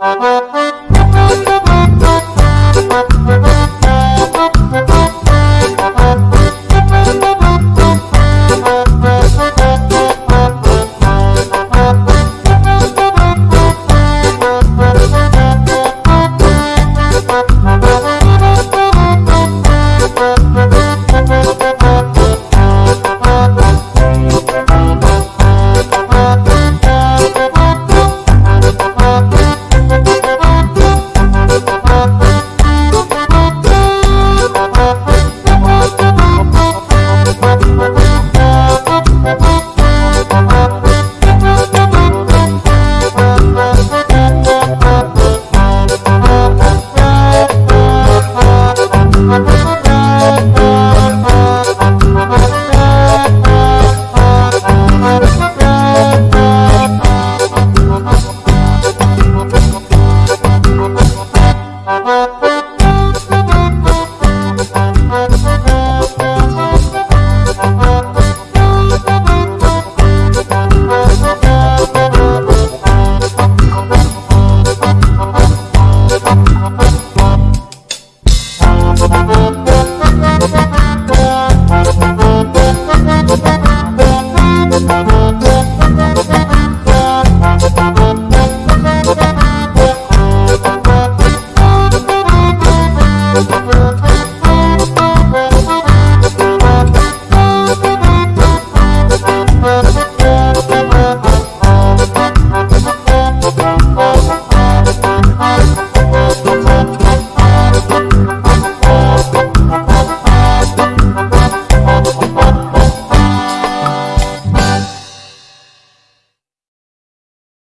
Thank you. Thank